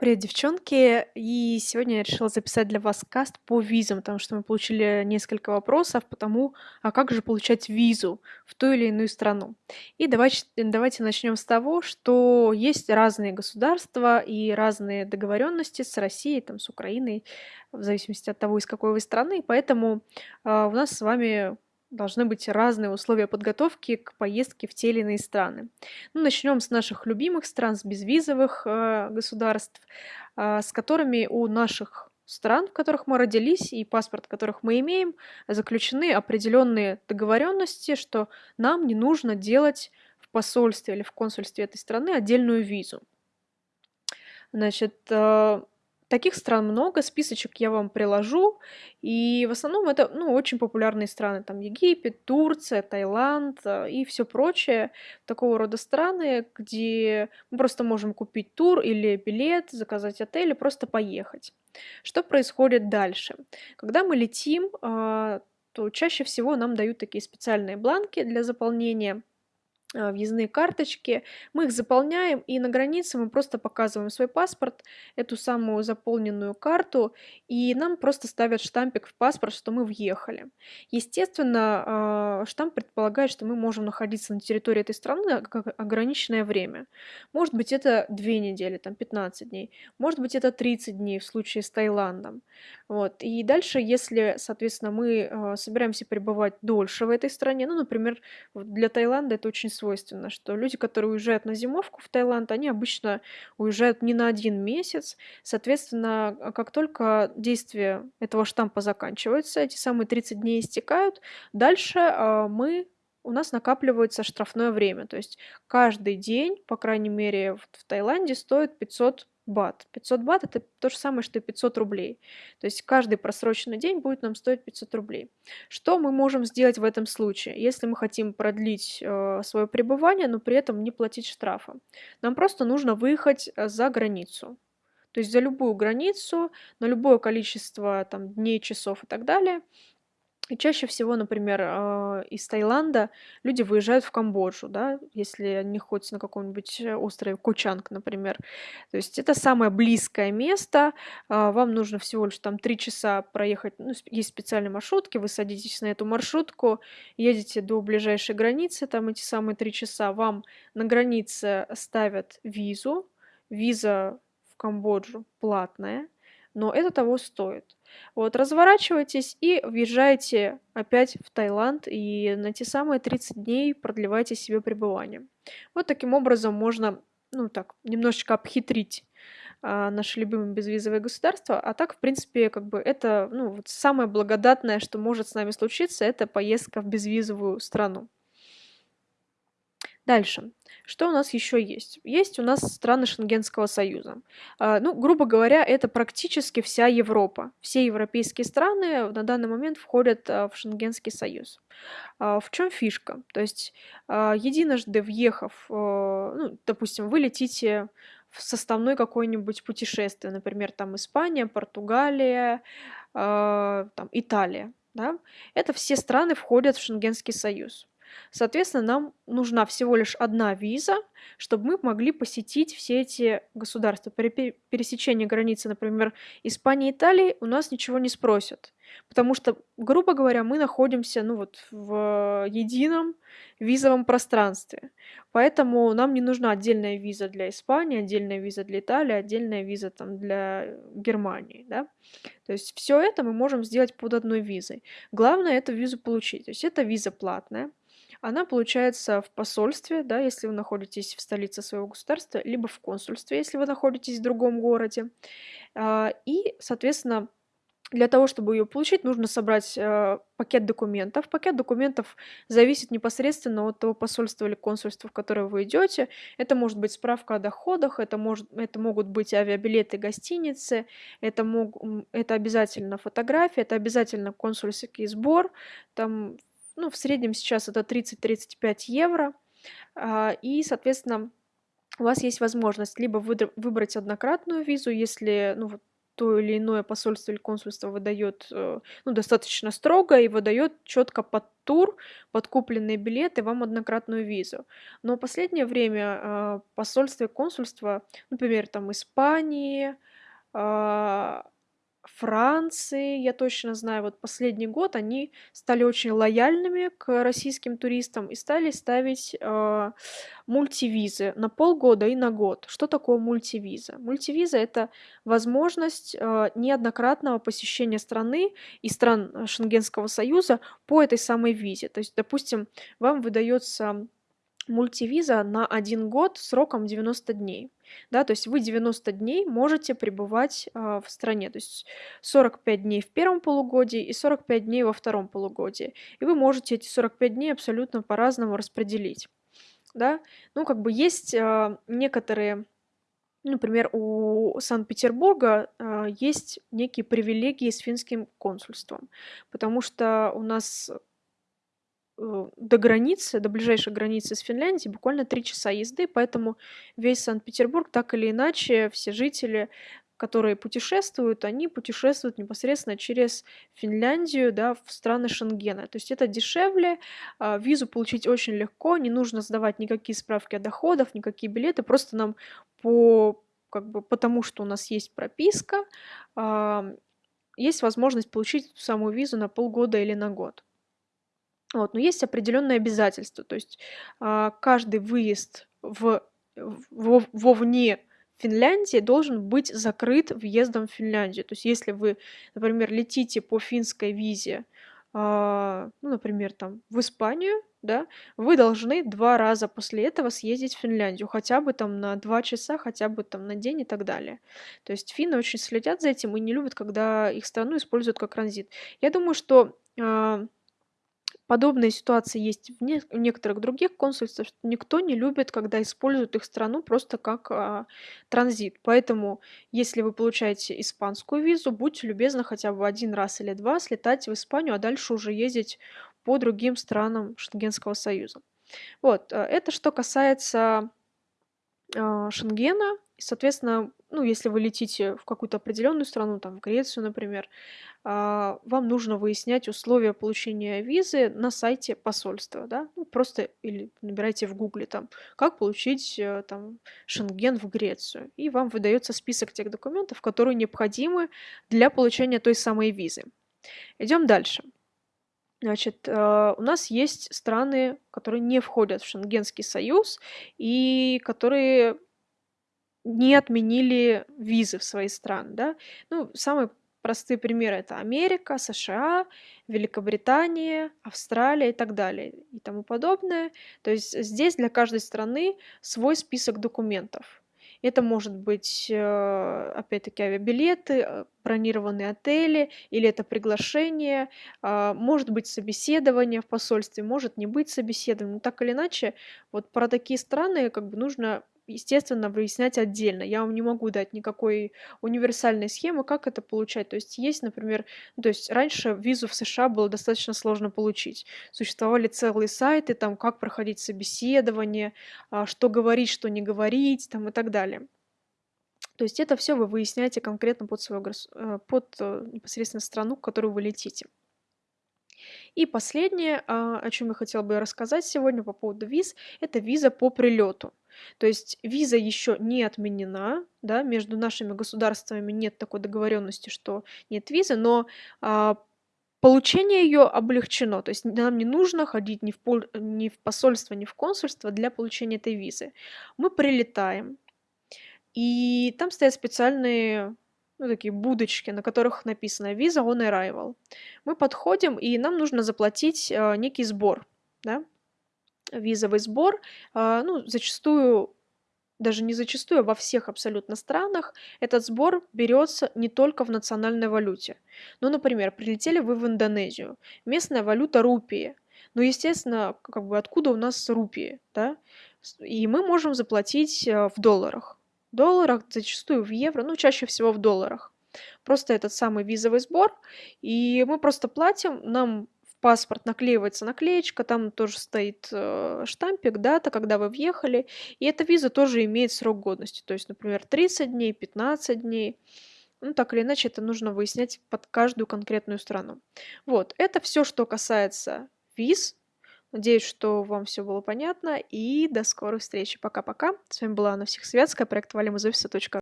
Привет, девчонки! И сегодня я решила записать для вас каст по визам, потому что мы получили несколько вопросов по тому, а как же получать визу в ту или иную страну. И давайте, давайте начнем с того, что есть разные государства и разные договоренности с Россией, там, с Украиной, в зависимости от того, из какой вы страны. Поэтому э, у нас с вами должны быть разные условия подготовки к поездке в те или иные страны. Ну, начнем с наших любимых стран, с безвизовых э, государств, э, с которыми у наших стран, в которых мы родились, и паспорт, которых мы имеем, заключены определенные договоренности, что нам не нужно делать в посольстве или в консульстве этой страны отдельную визу. Значит, э, Таких стран много, списочек я вам приложу. И в основном это ну, очень популярные страны. Там Египет, Турция, Таиланд э, и все прочее. Такого рода страны, где мы просто можем купить тур или билет, заказать отель и просто поехать. Что происходит дальше? Когда мы летим, э, то чаще всего нам дают такие специальные бланки для заполнения а, въездные карточки, мы их заполняем, и на границе мы просто показываем свой паспорт, эту самую заполненную карту, и нам просто ставят штампик в паспорт, что мы въехали. Естественно, а, штамп предполагает, что мы можем находиться на территории этой страны как ограниченное время. Может быть, это 2 недели, там 15 дней, может быть, это 30 дней в случае с Таиландом. Вот. И дальше, если, соответственно, мы а, собираемся пребывать дольше в этой стране, ну, например, для Таиланда это очень свойственно, что люди, которые уезжают на зимовку в Таиланд, они обычно уезжают не на один месяц. Соответственно, а как только действие этого штампа заканчивается, эти самые 30 дней истекают, дальше э, мы у нас накапливается штрафное время. То есть каждый день, по крайней мере, в Таиланде стоит 500 бат. 500 бат это то же самое, что и 500 рублей. То есть каждый просроченный день будет нам стоить 500 рублей. Что мы можем сделать в этом случае, если мы хотим продлить э, свое пребывание, но при этом не платить штрафа? Нам просто нужно выехать э, за границу. То есть за любую границу, на любое количество там, дней, часов и так далее – и чаще всего, например, а, из Таиланда люди выезжают в Камбоджу, да, если они находятся на каком-нибудь э, острове Кучанг, например. То есть это самое близкое место, а, вам нужно всего лишь там три часа проехать, ну, есть специальные маршрутки, вы садитесь на эту маршрутку, едете до ближайшей границы, там эти самые три часа, вам на границе ставят визу, виза в Камбоджу платная, но это того стоит. Вот, разворачивайтесь и въезжайте опять в Таиланд и на те самые 30 дней продлевайте себе пребывание. Вот таким образом можно, ну так, немножечко обхитрить а, наши любимые безвизовые государства, а так, в принципе, как бы это, ну, вот самое благодатное, что может с нами случиться, это поездка в безвизовую страну. Дальше. Что у нас еще есть? Есть у нас страны Шенгенского союза. А, ну, грубо говоря, это практически вся Европа. Все европейские страны на данный момент входят а, в Шенгенский союз. А, в чем фишка? То есть единожды въехав, ну, допустим, вы летите в составной какое-нибудь путешествие, например, там Испания, Португалия, там Италия, да? Это все страны входят в Шенгенский союз. Соответственно, нам нужна всего лишь одна виза, чтобы мы могли посетить все эти государства. При пересечении границы, например, Испании и Италии, у нас ничего не спросят. Потому что, грубо говоря, мы находимся ну, вот, в едином визовом пространстве. Поэтому нам не нужна отдельная виза для Испании, отдельная виза для Италии, отдельная виза там, для Германии. Да? То есть все это мы можем сделать под одной визой. Главное эту визу получить. То есть эта виза платная. Она получается в посольстве, да, если вы находитесь в столице своего государства, либо в консульстве, если вы находитесь в другом городе. А, и, соответственно, для того, чтобы ее получить, нужно собрать э, пакет документов. Пакет документов зависит непосредственно от того посольства или консульства, в которое вы идете. Это может быть справка о доходах, это, может, это могут быть авиабилеты, гостиницы, это, мог, это обязательно фотография, это обязательно консульский сбор. Там ну, в среднем сейчас это 30-35 евро. А, и, соответственно, у вас есть возможность либо выбрать однократную визу, если ну, вот, то или иное посольство или консульство выдает э, ну, достаточно строго и выдает четко под тур, под купленные билеты вам однократную визу. Но в последнее время э, посольство и консульство, например, там Испании, э, Франции, я точно знаю, вот последний год они стали очень лояльными к российским туристам и стали ставить э, мультивизы на полгода и на год. Что такое мультивиза? Мультивиза это возможность э, неоднократного посещения страны и стран Шенгенского союза по этой самой визе. То есть, допустим, вам выдается мультивиза на один год сроком 90 дней. Да, то есть вы 90 дней можете пребывать э, в стране, то есть 45 дней в первом полугодии и 45 дней во втором полугодии. И вы можете эти 45 дней абсолютно по-разному распределить. Да? Ну, как бы есть э, некоторые Например, у Санкт-Петербурга э, есть некие привилегии с финским консульством, потому что у нас до границы, до ближайшей границы с Финляндией буквально три часа езды, поэтому весь Санкт-Петербург так или иначе, все жители, которые путешествуют, они путешествуют непосредственно через Финляндию, да, в страны Шенгена. То есть это дешевле, а, визу получить очень легко, не нужно сдавать никакие справки о доходах, никакие билеты, просто нам по как бы потому, что у нас есть прописка, есть возможность получить эту самую визу на полгода или на год. Вот, но есть определенные обязательства, то есть а, каждый выезд в, в, вовне Финляндии должен быть закрыт въездом в Финляндию. То есть если вы, например, летите по финской визе, а, ну, например, там в Испанию, да, вы должны два раза после этого съездить в Финляндию, хотя бы там на два часа, хотя бы там на день и так далее. То есть финны очень следят за этим и не любят, когда их страну используют как транзит. Я думаю, что а, Подобные ситуации есть в, не- в некоторых других консульствах, никто не любит, когда используют их страну просто как а, транзит. Поэтому, если вы получаете испанскую визу, будьте любезны хотя бы один раз или два слетать в Испанию, а дальше уже ездить по другим странам Шенгенского союза. Вот, э, это что касается а, Шенгена. И, соответственно, ну, если вы летите в какую-то определенную страну, там, в Грецию, например, а, вам нужно выяснять условия получения визы на сайте посольства, да, ну, просто или набирайте в гугле там, как получить э, там Шенген в Грецию, и вам выдается список тех документов, которые необходимы для получения той самой визы. Идем дальше. Значит, э, у нас есть страны, которые не входят в Шенгенский союз и которые не отменили визы в свои страны, да. Ну, самый Простые примеры это Америка, США, Великобритания, Австралия и так далее и тому подобное. То есть здесь для каждой страны свой список документов. Это может быть, э, опять-таки, авиабилеты, э, бронированные отели, или это приглашение, а, может быть собеседование в посольстве, может не быть собеседования. Но так или иначе, вот про такие страны как бы нужно естественно, выяснять отдельно. Я вам не могу дать никакой универсальной схемы, как это получать. То есть есть, например, ну, то есть раньше визу в США было достаточно сложно получить. Существовали целые сайты, там, как проходить собеседование, а, что говорить, что не говорить, там, и так далее. То есть это все вы выясняете конкретно под, свою, э, под э, непосредственно страну, в которую вы летите. И последнее, а, о чем я хотела бы рассказать сегодня по поводу виз, это виза по прилету. То есть виза еще не отменена, да, между нашими государствами нет такой договоренности, что нет визы, но а, получение ее облегчено. То есть нам не нужно ходить ни в, пол, ни в посольство, ни в консульство для получения этой визы. Мы прилетаем, и там стоят специальные ну, такие будочки, на которых написано Visa on Arrival. Мы подходим, и нам нужно заплатить э, некий сбор, да, визовый сбор, э, ну, зачастую даже не зачастую, а во всех абсолютно странах этот сбор берется не только в национальной валюте. Ну, например, прилетели вы в Индонезию, местная валюта рупии. Ну, естественно, как бы откуда у нас рупии, да? И мы можем заплатить э, в долларах долларах, зачастую в евро, ну, чаще всего в долларах. Просто этот самый визовый сбор, и мы просто платим, нам в паспорт наклеивается наклеечка, там тоже стоит э, штампик, дата, когда вы въехали, и эта виза тоже имеет срок годности, то есть, например, 30 дней, 15 дней. Ну, так или иначе, это нужно выяснять под каждую конкретную страну. Вот, это все, что касается виз. Надеюсь, что вам все было понятно, и до скорой встречи. Пока-пока. С вами была Анна Всехсветская, проект валим из офиса.ру.